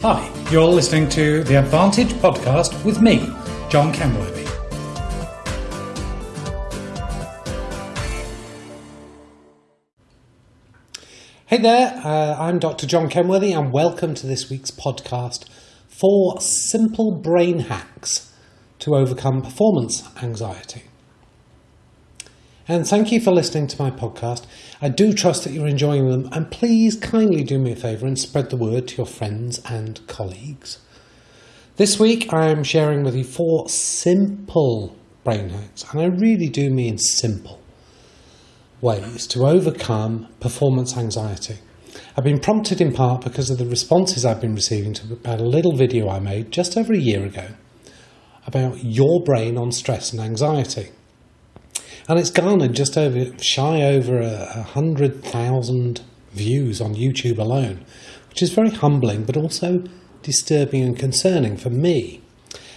Hi, you're listening to the Advantage podcast with me, John Kenworthy. Hey there, uh, I'm Dr. John Kenworthy, and welcome to this week's podcast for simple brain hacks to overcome performance anxiety. And thank you for listening to my podcast. I do trust that you're enjoying them, and please kindly do me a favour and spread the word to your friends and colleagues. This week I'm sharing with you four simple brain hacks, and I really do mean simple ways to overcome performance anxiety. I've been prompted in part because of the responses I've been receiving to about a little video I made just over a year ago about your brain on stress and anxiety and it's garnered just over shy over a, hundred thousand views on YouTube alone, which is very humbling, but also disturbing and concerning for me.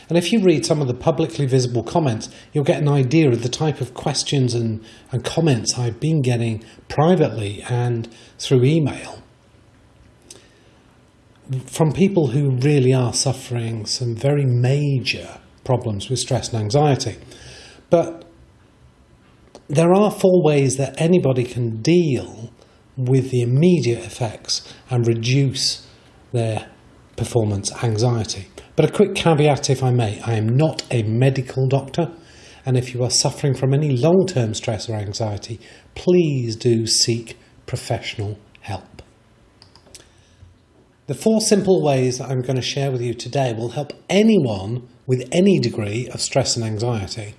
And if you read some of the publicly visible comments, you'll get an idea of the type of questions and, and comments I've been getting privately and through email from people who really are suffering some very major problems with stress and anxiety. But there are four ways that anybody can deal with the immediate effects and reduce their performance anxiety. But a quick caveat, if I may I am not a medical doctor, and if you are suffering from any long term stress or anxiety, please do seek professional help. The four simple ways that I'm going to share with you today will help anyone with any degree of stress and anxiety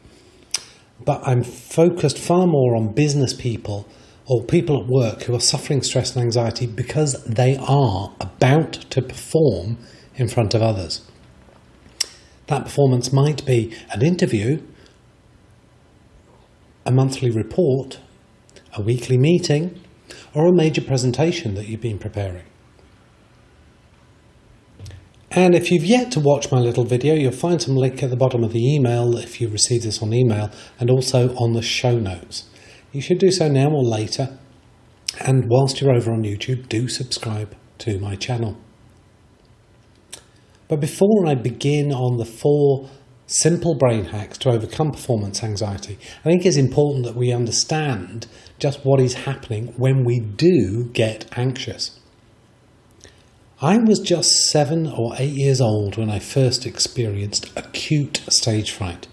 but I'm focused far more on business people or people at work who are suffering stress and anxiety because they are about to perform in front of others. That performance might be an interview, a monthly report, a weekly meeting, or a major presentation that you've been preparing. And if you've yet to watch my little video, you'll find some link at the bottom of the email if you receive this on email and also on the show notes. You should do so now or later. And whilst you're over on YouTube, do subscribe to my channel. But before I begin on the four simple brain hacks to overcome performance anxiety, I think it's important that we understand just what is happening when we do get anxious. I was just seven or eight years old when I first experienced acute stage fright.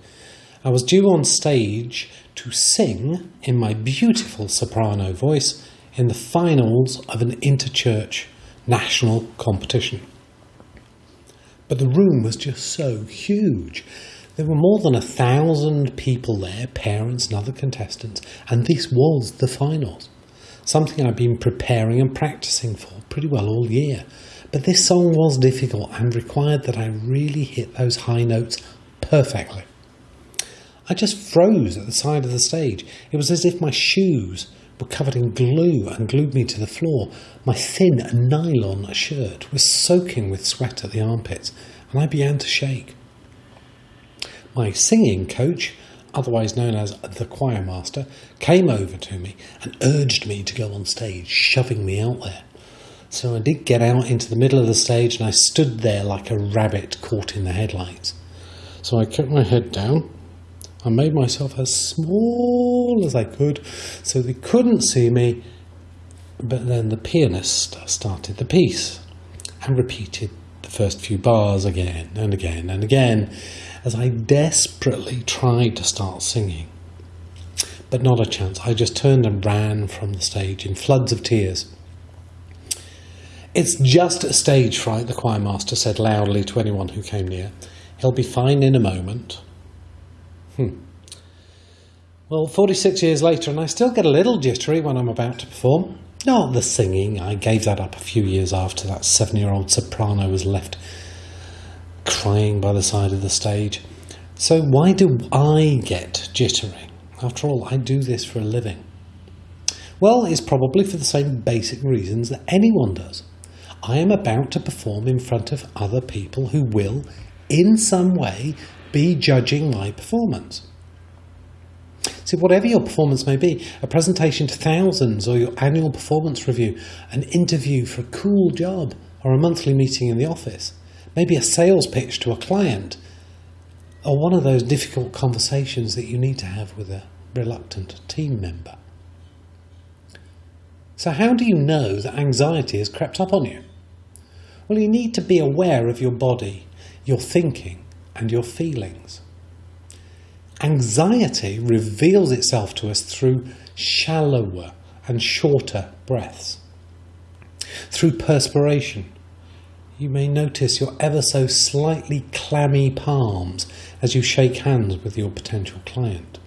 I was due on stage to sing in my beautiful soprano voice in the finals of an interchurch national competition. But the room was just so huge. There were more than a thousand people there, parents and other contestants, and this was the finals. Something I'd been preparing and practicing for pretty well all year. But this song was difficult and required that I really hit those high notes perfectly. I just froze at the side of the stage. It was as if my shoes were covered in glue and glued me to the floor. My thin nylon shirt was soaking with sweat at the armpits, and I began to shake. My singing coach, otherwise known as the choir master, came over to me and urged me to go on stage, shoving me out there. So I did get out into the middle of the stage and I stood there like a rabbit caught in the headlights. So I kept my head down. I made myself as small as I could so they couldn't see me. But then the pianist started the piece and repeated the first few bars again and again and again as I desperately tried to start singing. But not a chance. I just turned and ran from the stage in floods of tears. It's just a stage fright, the choir master said loudly to anyone who came near. He'll be fine in a moment. Hmm. Well, 46 years later, and I still get a little jittery when I'm about to perform. Not the singing, I gave that up a few years after that seven year old soprano was left crying by the side of the stage. So, why do I get jittery? After all, I do this for a living. Well, it's probably for the same basic reasons that anyone does. I am about to perform in front of other people who will, in some way, be judging my performance. See, whatever your performance may be, a presentation to thousands or your annual performance review, an interview for a cool job, or a monthly meeting in the office, maybe a sales pitch to a client, or one of those difficult conversations that you need to have with a reluctant team member. So, how do you know that anxiety has crept up on you? Well, you need to be aware of your body, your thinking, and your feelings. Anxiety reveals itself to us through shallower and shorter breaths. Through perspiration, you may notice your ever so slightly clammy palms as you shake hands with your potential client.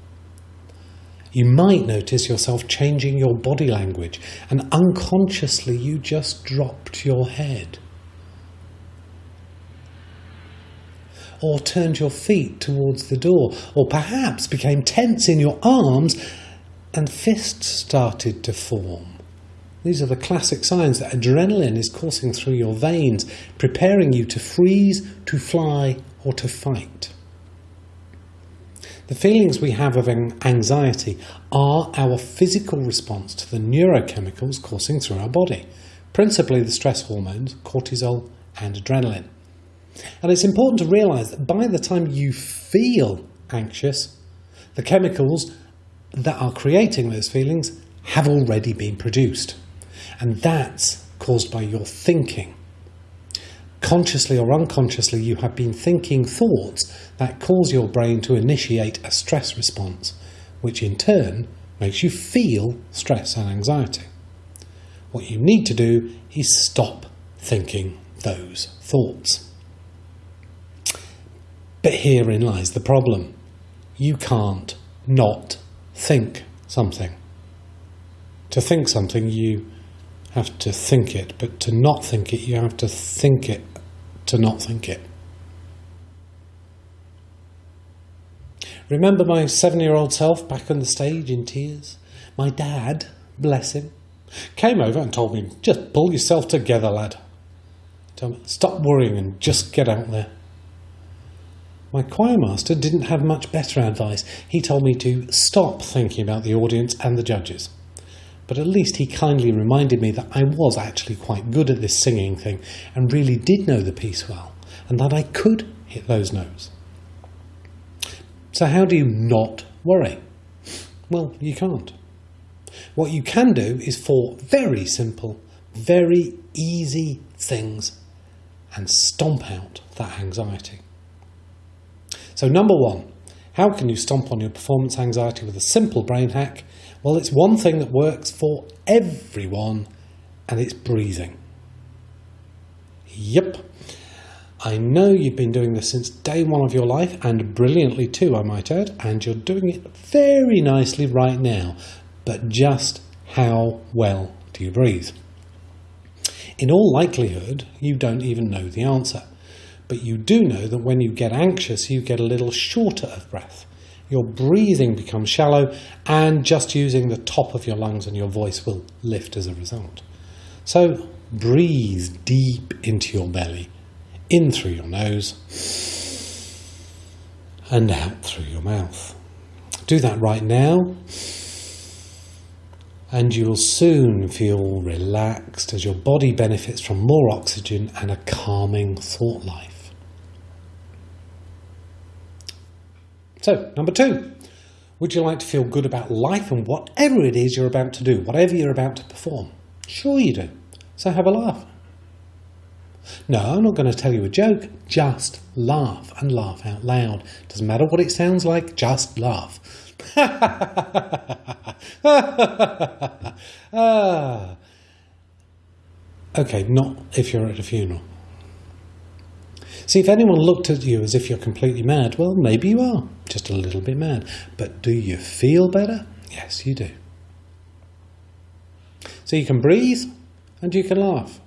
You might notice yourself changing your body language and unconsciously you just dropped your head. Or turned your feet towards the door, or perhaps became tense in your arms and fists started to form. These are the classic signs that adrenaline is coursing through your veins, preparing you to freeze, to fly, or to fight. The feelings we have of anxiety are our physical response to the neurochemicals coursing through our body, principally the stress hormones, cortisol and adrenaline. And it's important to realize that by the time you feel anxious, the chemicals that are creating those feelings have already been produced. And that's caused by your thinking. Consciously or unconsciously, you have been thinking thoughts that cause your brain to initiate a stress response, which in turn makes you feel stress and anxiety. What you need to do is stop thinking those thoughts. But herein lies the problem. You can't not think something. To think something, you have to think it, but to not think it, you have to think it to not think it. Remember my seven year old self back on the stage in tears? My dad, bless him, came over and told me, just pull yourself together, lad. Told me, stop worrying and just get out there. My choir master didn't have much better advice. He told me to stop thinking about the audience and the judges but at least he kindly reminded me that I was actually quite good at this singing thing and really did know the piece well, and that I could hit those notes. So, how do you not worry? Well, you can't. What you can do is four very simple, very easy things and stomp out that anxiety. So, number one, how can you stomp on your performance anxiety with a simple brain hack? Well, it's one thing that works for everyone, and it's breathing. Yep. I know you've been doing this since day one of your life, and brilliantly too, I might add, and you're doing it very nicely right now. But just how well do you breathe? In all likelihood, you don't even know the answer. But you do know that when you get anxious, you get a little shorter of breath your breathing becomes shallow, and just using the top of your lungs and your voice will lift as a result. So breathe deep into your belly, in through your nose, and out through your mouth. Do that right now, and you will soon feel relaxed as your body benefits from more oxygen and a calming thought life. So, number two, would you like to feel good about life and whatever it is you're about to do, whatever you're about to perform? Sure, you do. So, have a laugh. No, I'm not going to tell you a joke. Just laugh and laugh out loud. Doesn't matter what it sounds like, just laugh. ah. Okay, not if you're at a funeral. See, if anyone looked at you as if you're completely mad, well, maybe you are, just a little bit mad. But do you feel better? Yes, you do. So you can breathe and you can laugh.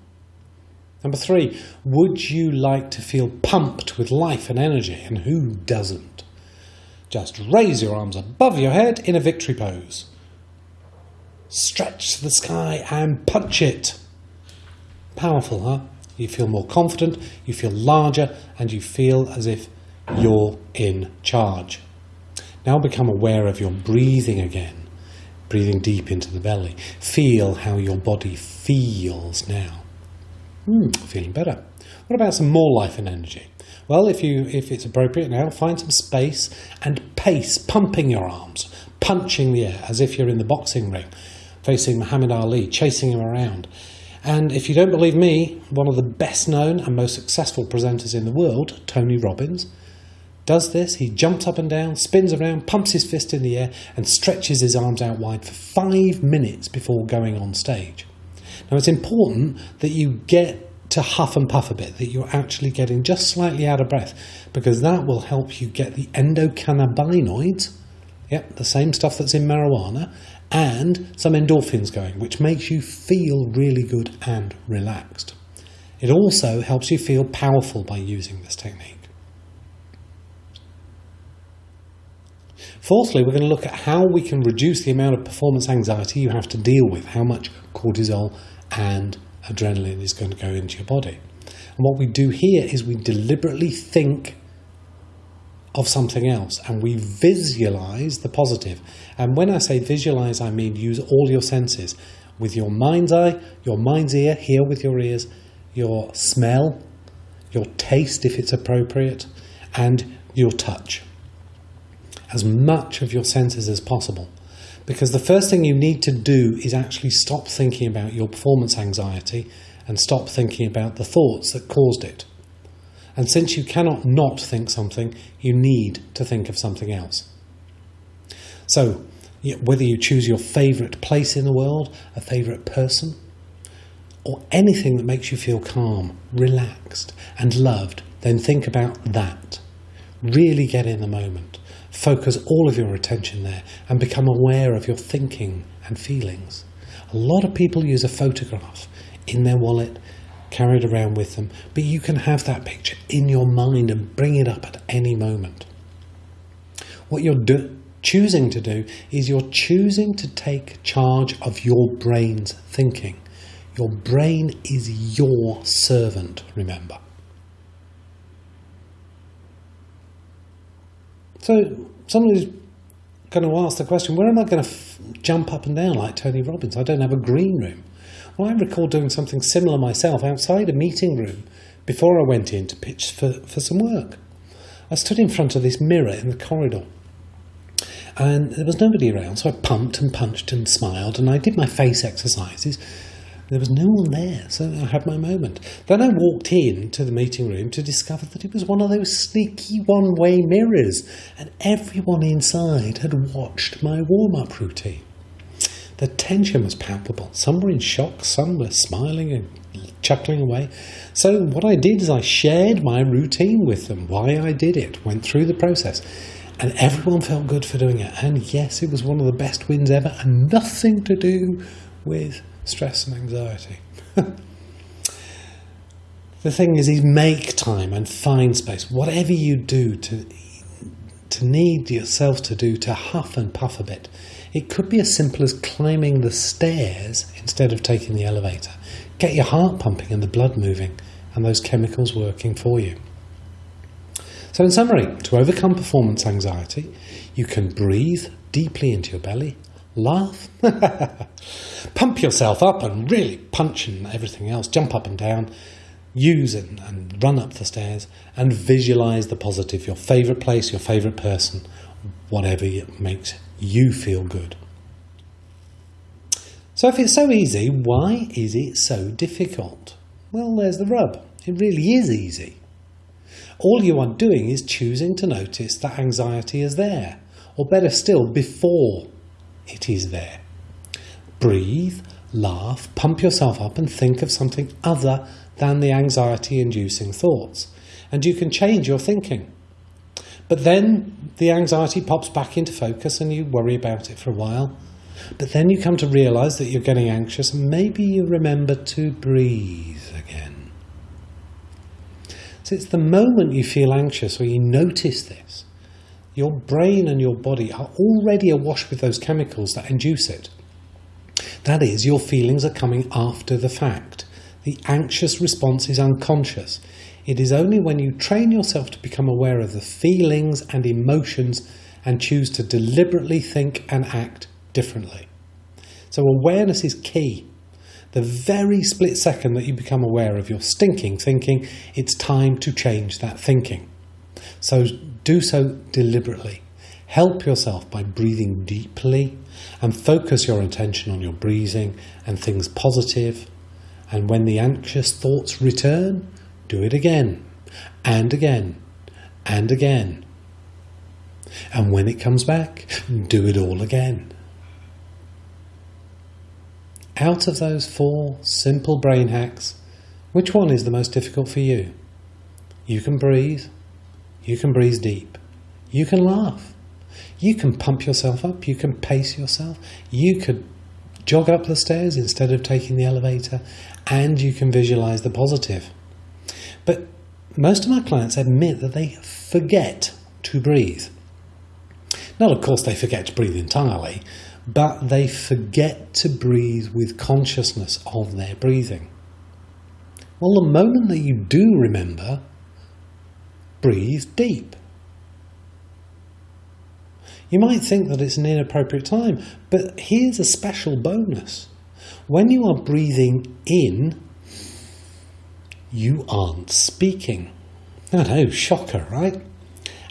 Number three, would you like to feel pumped with life and energy? And who doesn't? Just raise your arms above your head in a victory pose. Stretch to the sky and punch it. Powerful, huh? You feel more confident, you feel larger, and you feel as if you're in charge. Now become aware of your breathing again, breathing deep into the belly. Feel how your body feels now. Hmm, feeling better. What about some more life and energy? Well, if you if it's appropriate now, find some space and pace, pumping your arms, punching the air as if you're in the boxing ring, facing Muhammad Ali, chasing him around. And if you don't believe me, one of the best known and most successful presenters in the world, Tony Robbins, does this. He jumps up and down, spins around, pumps his fist in the air, and stretches his arms out wide for five minutes before going on stage. Now, it's important that you get to huff and puff a bit, that you're actually getting just slightly out of breath, because that will help you get the endocannabinoids, yep, the same stuff that's in marijuana, and some endorphins going, which makes you feel really good and relaxed. It also helps you feel powerful by using this technique. Fourthly, we're going to look at how we can reduce the amount of performance anxiety you have to deal with, how much cortisol and adrenaline is going to go into your body. And what we do here is we deliberately think of something else and we visualize the positive. And when I say visualize, I mean use all your senses with your mind's eye, your mind's ear, hear with your ears, your smell, your taste if it's appropriate, and your touch. As much of your senses as possible. Because the first thing you need to do is actually stop thinking about your performance anxiety and stop thinking about the thoughts that caused it. And since you cannot not think something, you need to think of something else. So, whether you choose your favourite place in the world, a favourite person, or anything that makes you feel calm, relaxed, and loved, then think about that. Really get in the moment. Focus all of your attention there and become aware of your thinking and feelings. A lot of people use a photograph in their wallet, carried around with them, but you can have that picture in your mind and bring it up at any moment. What you're do- choosing to do is you're choosing to take charge of your brain's thinking. Your brain is your servant, remember. So somebody's going to ask the question, where am I going to f- jump up and down like Tony Robbins? I don't have a green room. I recall doing something similar myself outside a meeting room before I went in to pitch for, for some work. I stood in front of this mirror in the corridor and there was nobody around, so I pumped and punched and smiled and I did my face exercises there was no one there, so I had my moment. Then I walked in to the meeting room to discover that it was one of those sneaky one way mirrors, and everyone inside had watched my warm up routine. The tension was palpable. Some were in shock, some were smiling and chuckling away. So, what I did is I shared my routine with them, why I did it, went through the process, and everyone felt good for doing it. And yes, it was one of the best wins ever, and nothing to do with stress and anxiety. the thing is, is make time and find space. Whatever you do to to need yourself to do to huff and puff a bit. It could be as simple as climbing the stairs instead of taking the elevator. Get your heart pumping and the blood moving and those chemicals working for you. So, in summary, to overcome performance anxiety, you can breathe deeply into your belly, laugh, pump yourself up and really punch and everything else, jump up and down, use and, and run up the stairs and visualize the positive, your favorite place, your favorite person, whatever it makes you feel good. So, if it's so easy, why is it so difficult? Well, there's the rub. It really is easy. All you are doing is choosing to notice that anxiety is there, or better still, before it is there. Breathe, laugh, pump yourself up, and think of something other than the anxiety inducing thoughts. And you can change your thinking. But then the anxiety pops back into focus and you worry about it for a while. But then you come to realize that you're getting anxious and maybe you remember to breathe again. So it's the moment you feel anxious or you notice this your brain and your body are already awash with those chemicals that induce it. That is, your feelings are coming after the fact. The anxious response is unconscious. It is only when you train yourself to become aware of the feelings and emotions and choose to deliberately think and act differently. So, awareness is key. the very split second that you become aware of your stinking thinking, it's time to change that thinking. So do so deliberately. Help yourself by breathing deeply and focus your attention on your breathing and things positive. And when the anxious thoughts return, do it again and again and again. And when it comes back, do it all again. Out of those four simple brain hacks, which one is the most difficult for you? You can breathe. You can breathe deep. You can laugh. You can pump yourself up. You can pace yourself. You could jog up the stairs instead of taking the elevator. And you can visualize the positive. But most of my clients admit that they forget to breathe. Not, of course, they forget to breathe entirely, but they forget to breathe with consciousness of their breathing. Well, the moment that you do remember, breathe deep. You might think that it's an inappropriate time, but here's a special bonus. When you are breathing in, you aren't speaking. Know, shocker, right?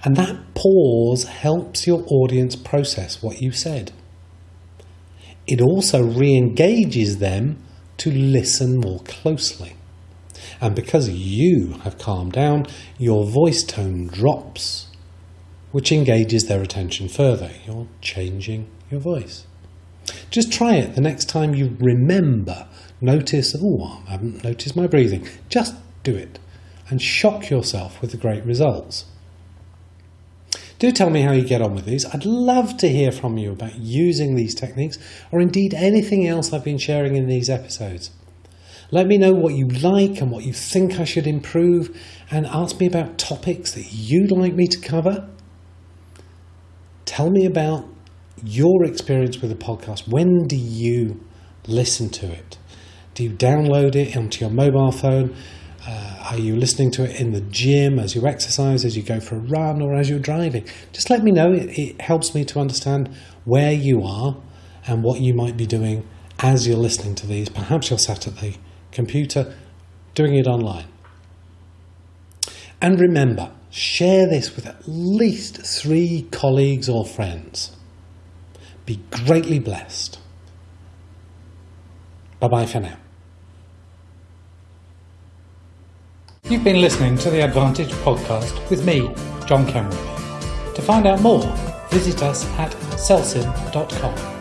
And that pause helps your audience process what you said it also re engages them to listen more closely. And because you have calmed down, your voice tone drops, which engages their attention further. You're changing your voice. Just try it the next time you remember. Notice, oh, I haven't noticed my breathing. Just do it and shock yourself with the great results. Do tell me how you get on with these. I'd love to hear from you about using these techniques or indeed anything else I've been sharing in these episodes. Let me know what you like and what you think I should improve and ask me about topics that you'd like me to cover. Tell me about your experience with the podcast. When do you listen to it? Do you download it onto your mobile phone? Uh, are you listening to it in the gym, as you exercise, as you go for a run, or as you're driving? Just let me know. It, it helps me to understand where you are and what you might be doing as you're listening to these. Perhaps you're sat at the computer doing it online. And remember, share this with at least three colleagues or friends. Be greatly blessed. Bye bye for now. You've been listening to the Advantage podcast with me, John Cameron. To find out more, visit us at celsim.com.